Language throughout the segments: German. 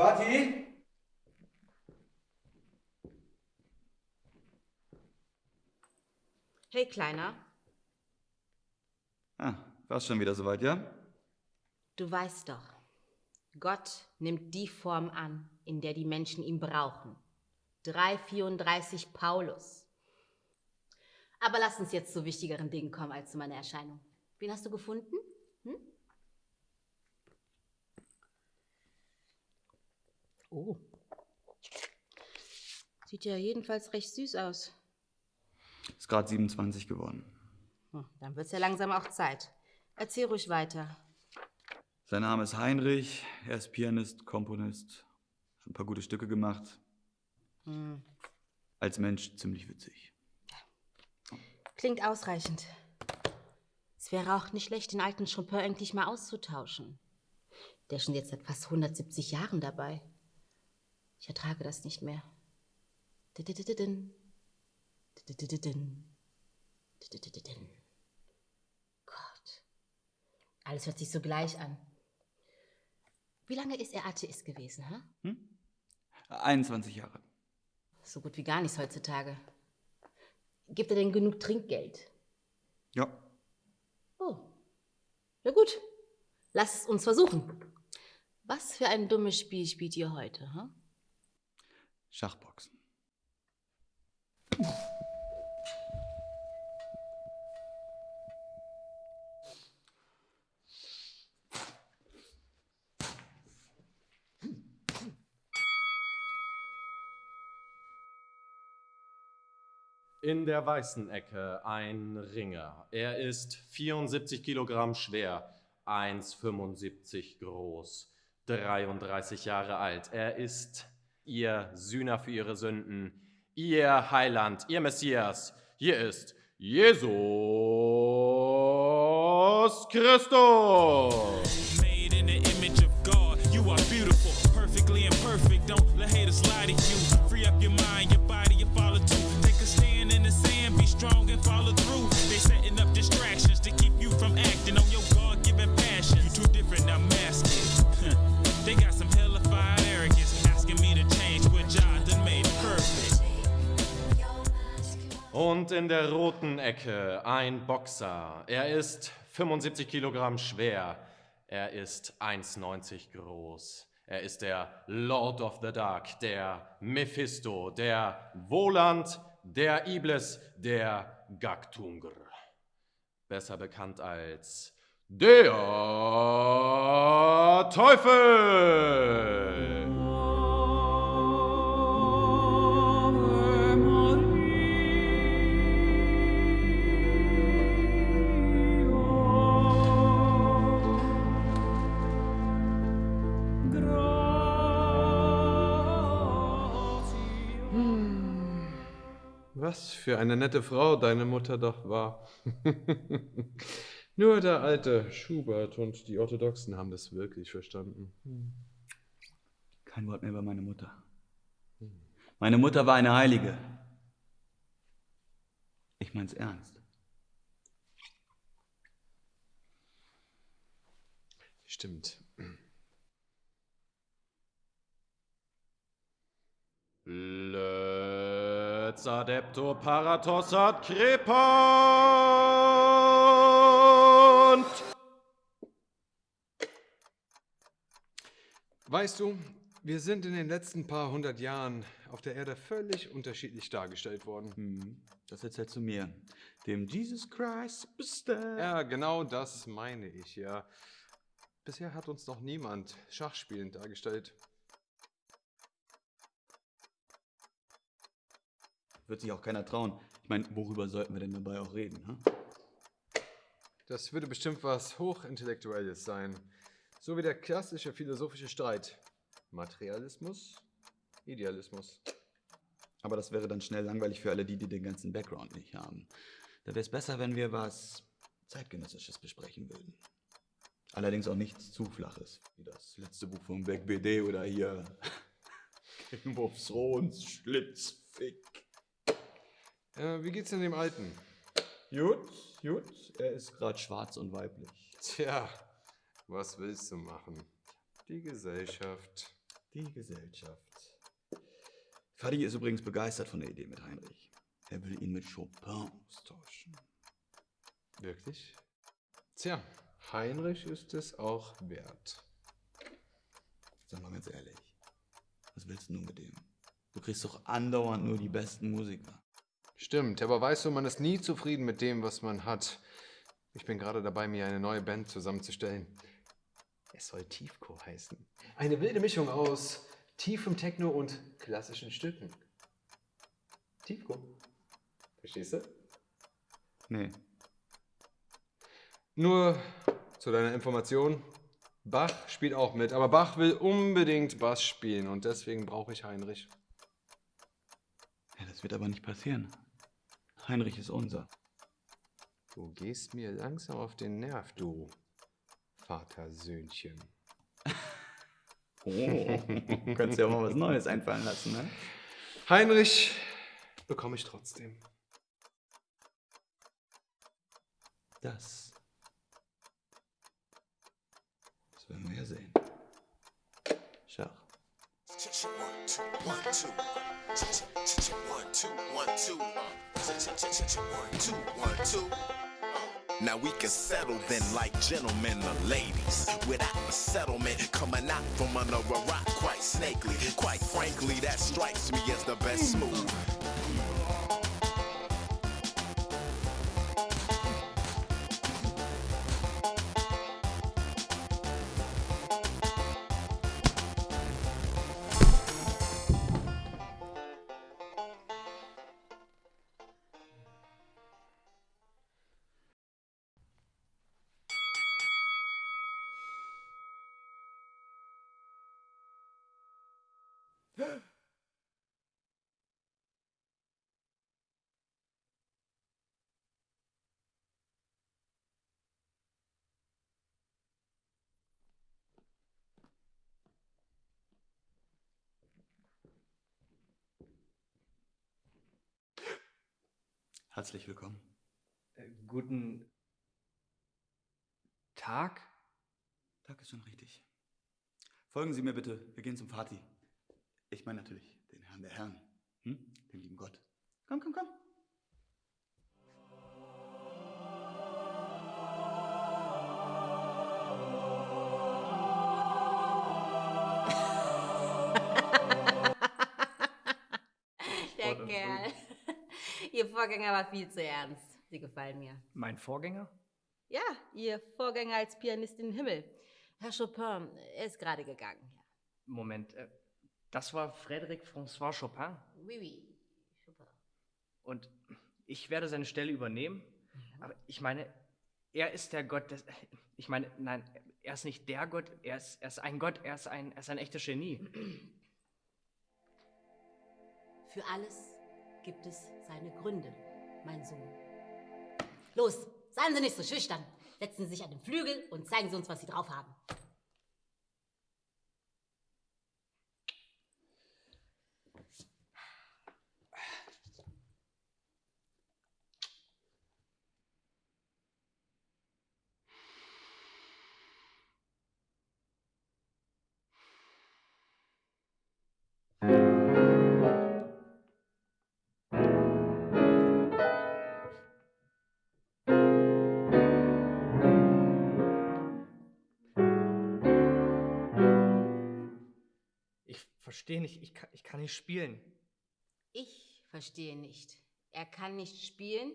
Vati? Hey, Kleiner, Ah, war's schon wieder soweit, ja? du weißt doch, Gott nimmt die Form an, in der die Menschen ihn brauchen. 334 Paulus. Aber lass uns jetzt zu wichtigeren Dingen kommen als zu meiner Erscheinung. Wen hast du gefunden? Hm? Oh. Sieht ja jedenfalls recht süß aus. Ist gerade 27 geworden. Hm, dann wird's ja langsam auch Zeit. Erzähl ruhig weiter. Sein Name ist Heinrich, er ist Pianist, Komponist, hat ein paar gute Stücke gemacht. Hm. Als Mensch ziemlich witzig. Klingt ausreichend. Es wäre auch nicht schlecht, den alten Chopin endlich mal auszutauschen. Der ist schon jetzt seit fast 170 Jahren dabei. Ich ertrage das nicht mehr. Gott. Alles hört sich so gleich an. Wie lange ist er Atheist gewesen, hä? 21 Jahre. So gut wie gar nichts heutzutage. Gibt er denn genug Trinkgeld? Ja. Oh. Ja gut. Lass es uns versuchen. Was für ein dummes Spiel spielt ihr heute, hm? Schachboxen. In der weißen Ecke ein Ringer. Er ist 74 Kilogramm schwer, 1,75 groß, 33 Jahre alt. Er ist ihr Sühner für ihre Sünden, ihr Heiland, ihr Messias. Hier ist Jesus Christus. Made in the image of God. You are beautiful, perfectly imperfect. Don't let haters lie to you. Free up your mind, your body, your follow too. Take a stand in the sand, be strong and follow through. They setting up distractions to keep you from acting on your God-given passion. You too different, I'm masking. Und in der roten Ecke ein Boxer. Er ist 75 Kilogramm schwer. Er ist 1,90 groß. Er ist der Lord of the Dark, der Mephisto, der Voland, der Iblis, der Gaktungur. Besser bekannt als der Teufel. Was für eine nette Frau deine Mutter doch war. Nur der alte Schubert und die Orthodoxen haben das wirklich verstanden. Kein Wort mehr über meine Mutter. Meine Mutter war eine Heilige. Ich mein's ernst. Stimmt. Let's adepto paratos ad crepant. Weißt du, wir sind in den letzten paar hundert Jahren auf der Erde völlig unterschiedlich dargestellt worden. Hm, Das erzählst du mir. Dem Jesus Christ Superstar. Ja, genau das meine ich, ja. Bisher hat uns noch niemand schachspielend dargestellt. Wird sich auch keiner trauen. Ich meine, worüber sollten wir denn dabei auch reden? Hm? Das würde bestimmt was Hochintellektuelles sein. So wie der klassische philosophische Streit. Materialismus, Idealismus. Aber das wäre dann schnell langweilig für alle die, die den ganzen Background nicht haben. Da wäre es besser, wenn wir was Zeitgenössisches besprechen würden. Allerdings auch nichts zu Flaches, wie das letzte Buch von Beck BD oder hier Game of Thrones Schlitzfick. Äh, wie geht's denn dem Alten? Gut, gut. Er ist gerade schwarz und weiblich. Tja, was willst du machen? Die Gesellschaft. Die Gesellschaft. Fadi ist übrigens begeistert von der Idee mit Heinrich. Er will ihn mit Chopin austauschen. Wirklich? Tja, Heinrich ist es auch wert. Sag mal ganz ehrlich, was willst du nun mit dem? Du kriegst doch andauernd nur die besten Musiker. Stimmt, aber weißt du, man ist nie zufrieden mit dem, was man hat. Ich bin gerade dabei, mir eine neue Band zusammenzustellen. Es soll Tiefco heißen. Eine wilde Mischung aus tiefem Techno und klassischen Stücken. Tiefco. Verstehst du? Nee. Nur zu deiner Information. Bach spielt auch mit, aber Bach will unbedingt Bass spielen und deswegen brauche ich Heinrich. Ja, das wird aber nicht passieren. Heinrich ist unser. Du gehst mir langsam auf den Nerv, du Vatersöhnchen. Oh, kannst dir auch mal was Neues einfallen lassen, ne? Heinrich bekomme ich trotzdem. Das. Das werden wir ja sehen. One, two, one, two. One, two, one, two. One, two, one, two. Now we can settle then like gentlemen or ladies Without a settlement coming out from under a rock quite snakely Quite frankly that strikes me as the best move Herzlich willkommen. Äh, guten Tag? Tag ist schon richtig. Folgen Sie mir bitte, wir gehen zum Vati. Ich meine natürlich den Herrn der Herren, hm? den lieben Gott. Komm, komm, komm. Vorgänger war viel zu ernst. Sie gefallen mir. Mein Vorgänger? Ja, Ihr Vorgänger als Pianist in den Himmel. Herr Chopin, er ist gerade gegangen. Ja. Moment, äh, das war Frédéric François Chopin Oui, oui. Chopin. und ich werde seine Stelle übernehmen. Aber ich meine, er ist der Gott des. Ich meine, nein, er ist nicht der Gott, er ist, er ist ein Gott, er ist ein, er ist ein echtes Genie. Für alles gibt es seine Gründe, mein Sohn. Los, seien Sie nicht so schüchtern. Setzen Sie sich an den Flügel und zeigen Sie uns, was Sie drauf haben. Verstehe nicht, ich kann, ich kann nicht spielen. Ich verstehe nicht. Er kann nicht spielen.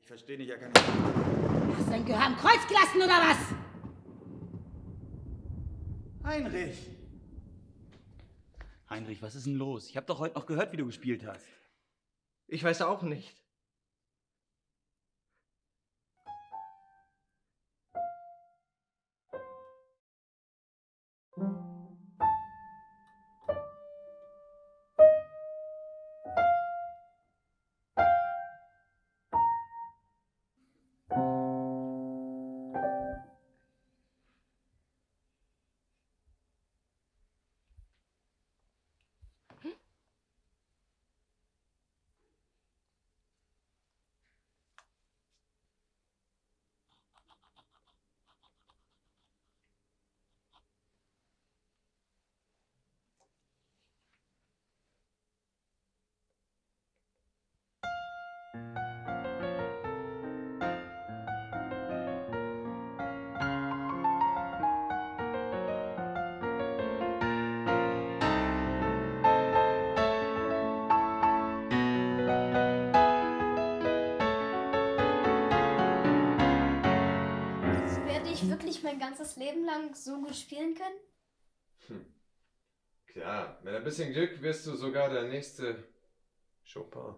Ich verstehe nicht, er kann nicht. Hast du dein Gehör am Kreuz gelassen oder was? Heinrich! Heinrich, was ist denn los? Ich habe doch heute noch gehört, wie du gespielt hast. Ich weiß auch nicht. Wirklich mein ganzes Leben lang so gut spielen können? Klar, mit ein bisschen Glück wirst du sogar der nächste Chopin.